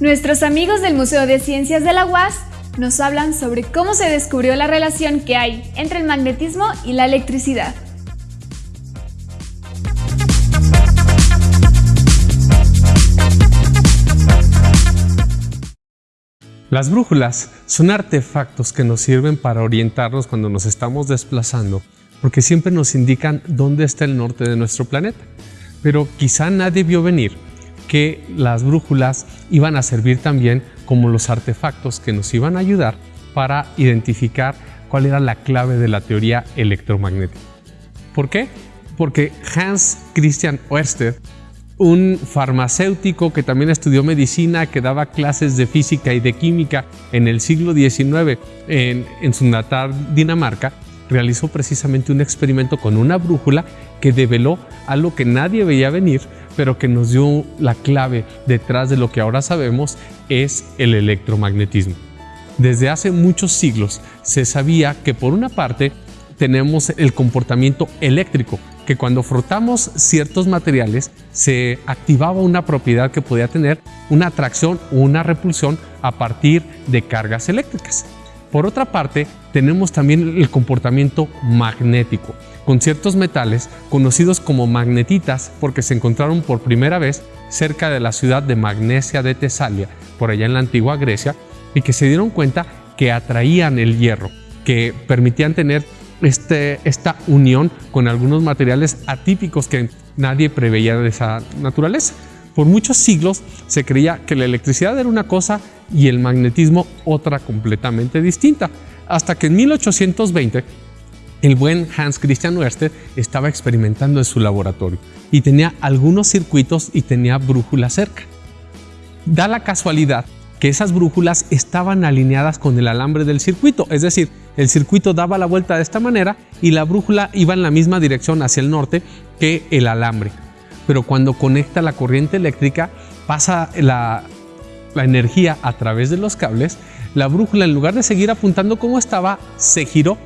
Nuestros amigos del Museo de Ciencias de la UAS nos hablan sobre cómo se descubrió la relación que hay entre el magnetismo y la electricidad. Las brújulas son artefactos que nos sirven para orientarnos cuando nos estamos desplazando porque siempre nos indican dónde está el norte de nuestro planeta. Pero quizá nadie vio venir que las brújulas iban a servir también como los artefactos que nos iban a ayudar para identificar cuál era la clave de la teoría electromagnética. ¿Por qué? Porque Hans Christian Ørsted, un farmacéutico que también estudió medicina, que daba clases de física y de química en el siglo XIX en, en su natal Dinamarca, realizó precisamente un experimento con una brújula que develó algo que nadie veía venir, pero que nos dio la clave detrás de lo que ahora sabemos es el electromagnetismo. Desde hace muchos siglos se sabía que por una parte tenemos el comportamiento eléctrico, que cuando frotamos ciertos materiales se activaba una propiedad que podía tener una atracción o una repulsión a partir de cargas eléctricas. Por otra parte, tenemos también el comportamiento magnético, con ciertos metales conocidos como magnetitas porque se encontraron por primera vez cerca de la ciudad de Magnesia de Tesalia, por allá en la antigua Grecia, y que se dieron cuenta que atraían el hierro, que permitían tener este, esta unión con algunos materiales atípicos que nadie preveía de esa naturaleza. Por muchos siglos se creía que la electricidad era una cosa y el magnetismo otra completamente distinta, hasta que en 1820 el buen Hans Christian Ørsted estaba experimentando en su laboratorio y tenía algunos circuitos y tenía brújulas cerca. Da la casualidad que esas brújulas estaban alineadas con el alambre del circuito, es decir, el circuito daba la vuelta de esta manera y la brújula iba en la misma dirección hacia el norte que el alambre pero cuando conecta la corriente eléctrica pasa la, energía a través de los cables, la brújula en lugar de seguir apuntando como estaba, se giró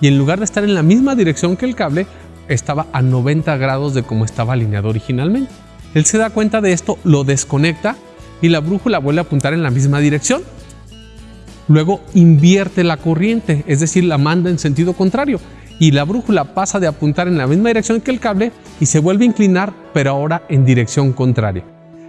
y en lugar de estar en la misma dirección que el cable, estaba a 90 grados de como estaba alineado originalmente. Él se da cuenta de esto, lo desconecta y la brújula vuelve a apuntar en la misma dirección. Luego invierte la corriente, es decir, la manda en sentido contrario y la brújula pasa de apuntar en la misma dirección que el cable y se vuelve a inclinar, pero ahora en dirección contraria.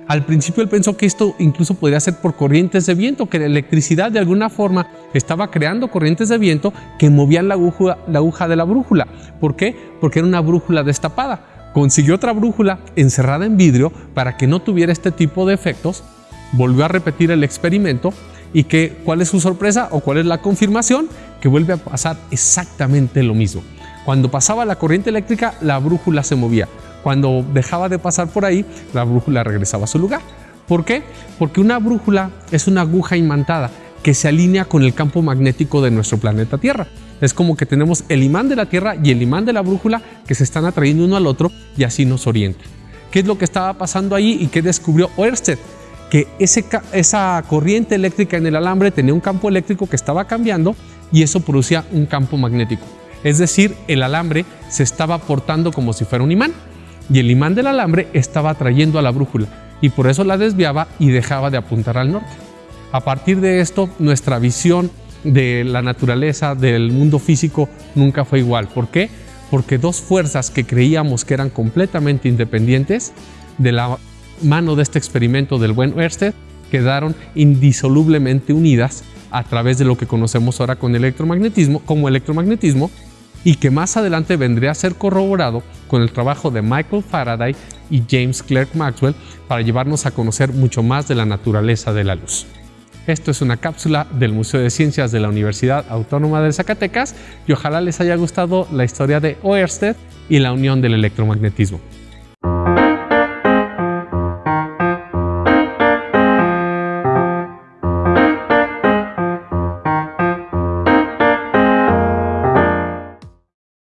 Al principio él pensó que esto incluso podría ser por corrientes de viento, que la electricidad de alguna forma estaba creando corrientes de viento que movían la aguja, de la brújula. ¿Por qué? Porque era una brújula destapada. Consiguió otra brújula encerrada en vidrio para que no tuviera este tipo de efectos. Volvió a repetir el experimento y que, ¿cuál es su sorpresa o cuál es la confirmación? Que vuelve a pasar exactamente lo mismo. Cuando pasaba la corriente eléctrica, la brújula se movía. Cuando dejaba de pasar por ahí, la brújula regresaba a su lugar. ¿Por qué? Porque una brújula es una aguja imantada que se alinea con el campo magnético de nuestro planeta Tierra. Es como que tenemos el imán de la Tierra y el imán de la brújula que se están atrayendo uno al otro y así nos orienta. ¿Qué es lo que estaba pasando ahí y qué descubrió Ørsted? que esa corriente eléctrica en el alambre tenía un campo eléctrico que estaba cambiando y eso producía un campo magnético. Es decir, el alambre se estaba portando como si fuera un imán y el imán del alambre estaba atrayendo a la brújula y por eso la desviaba y dejaba de apuntar al norte. A partir de esto, nuestra visión de la naturaleza, del mundo físico, nunca fue igual. ¿Por qué? Porque dos fuerzas que creíamos que eran completamente independientes de la mano de este experimento del buen Ørsted quedaron indisolublemente unidas a través de lo que conocemos ahora con electromagnetismo, como electromagnetismo y que más adelante vendría a ser corroborado con el trabajo de Michael Faraday y James Clerk Maxwell para llevarnos a conocer mucho más de la naturaleza de la luz. Esto es una cápsula del Museo de Ciencias de la Universidad Autónoma de Zacatecas y ojalá les haya gustado la historia de Ørsted y la unión del electromagnetismo.